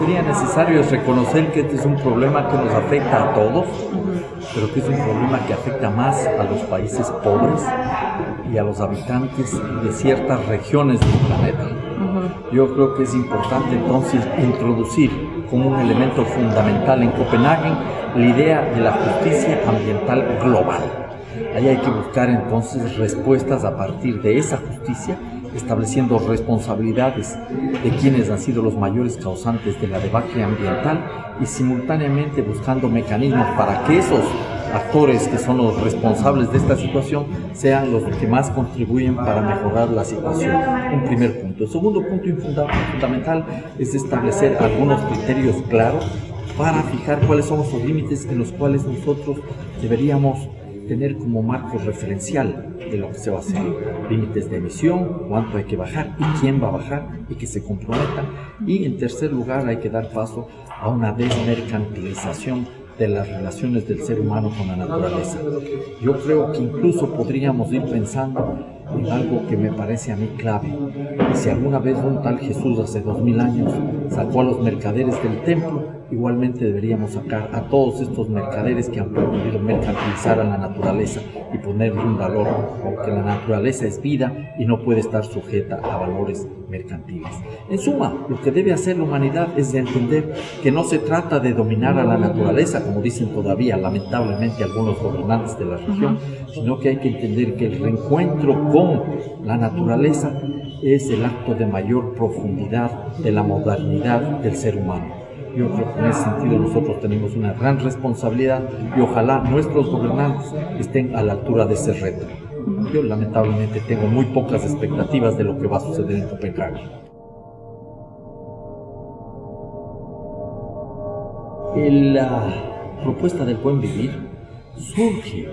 sería necesario es reconocer que este es un problema que nos afecta a todos, pero que es un problema que afecta más a los países pobres y a los habitantes de ciertas regiones del planeta. Yo creo que es importante entonces introducir como un elemento fundamental en Copenhague la idea de la justicia ambiental global. Ahí hay que buscar entonces respuestas a partir de esa justicia estableciendo responsabilidades de quienes han sido los mayores causantes de la debacle ambiental y simultáneamente buscando mecanismos para que esos actores que son los responsables de esta situación sean los que más contribuyen para mejorar la situación. Un primer punto. El segundo punto fundamental es establecer algunos criterios claros para fijar cuáles son los límites en los cuales nosotros deberíamos tener como marco referencial de lo que se va a hacer. Límites de emisión, cuánto hay que bajar y quién va a bajar y que se comprometa. Y en tercer lugar hay que dar paso a una desmercantilización de las relaciones del ser humano con la naturaleza. Yo creo que incluso podríamos ir pensando en algo que me parece a mí clave. Y si alguna vez un tal Jesús hace dos mil años sacó a los mercaderes del templo, igualmente deberíamos sacar a todos estos mercaderes que han permitido mercantilizar a la naturaleza y ponerle un valor, porque la naturaleza es vida y no puede estar sujeta a valores mercantiles. En suma, lo que debe hacer la humanidad es de entender que no se trata de dominar a la naturaleza, como dicen todavía lamentablemente algunos gobernantes de la región, sino que hay que entender que el reencuentro con la naturaleza es el acto de mayor profundidad de la modernidad del ser humano. Yo creo que en ese sentido nosotros tenemos una gran responsabilidad y ojalá nuestros gobernantes estén a la altura de ese reto. Yo lamentablemente tengo muy pocas expectativas de lo que va a suceder en Copenhague. La propuesta del buen vivir surge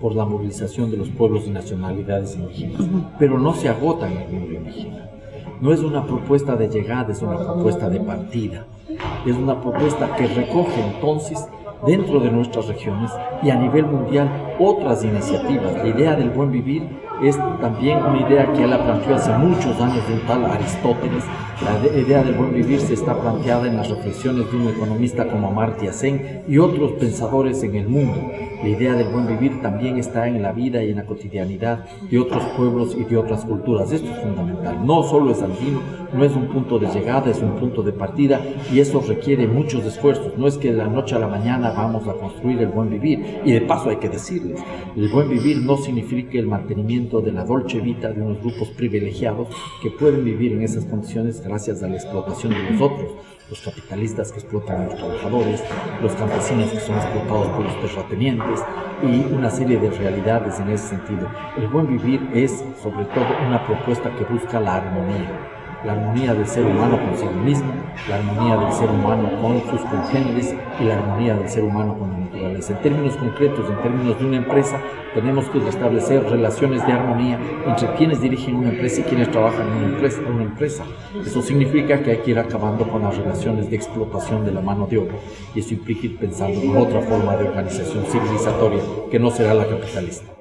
por la movilización de los pueblos y nacionalidades indígenas, pero no se agota en el mundo indígena. No es una propuesta de llegada, es una propuesta de partida. Es una propuesta que recoge entonces dentro de nuestras regiones y a nivel mundial otras iniciativas. La idea del buen vivir es también una idea que él planteó hace muchos años de un tal Aristóteles. La idea del buen vivir se está planteada en las reflexiones de un economista como Amartya Sen y otros pensadores en el mundo. La idea del buen vivir también está en la vida y en la cotidianidad de otros pueblos y de otras culturas. Esto es fundamental. No solo es andino, no es un punto de llegada, es un punto de partida y eso requiere muchos esfuerzos. No es que de la noche a la vamos a construir el buen vivir. Y de paso hay que decirles, el buen vivir no significa el mantenimiento de la dolce vita de unos grupos privilegiados que pueden vivir en esas condiciones gracias a la explotación de los otros, los capitalistas que explotan a los trabajadores, los campesinos que son explotados por los terratenientes y una serie de realidades en ese sentido. El buen vivir es sobre todo una propuesta que busca la armonía la armonía del ser humano consigo mismo, la armonía del ser humano con sus congéneres y la armonía del ser humano con la naturaleza. En términos concretos, en términos de una empresa, tenemos que establecer relaciones de armonía entre quienes dirigen una empresa y quienes trabajan en una empresa. Una empresa. Eso significa que hay que ir acabando con las relaciones de explotación de la mano de obra y eso implica ir pensando en otra forma de organización civilizatoria que no será la capitalista.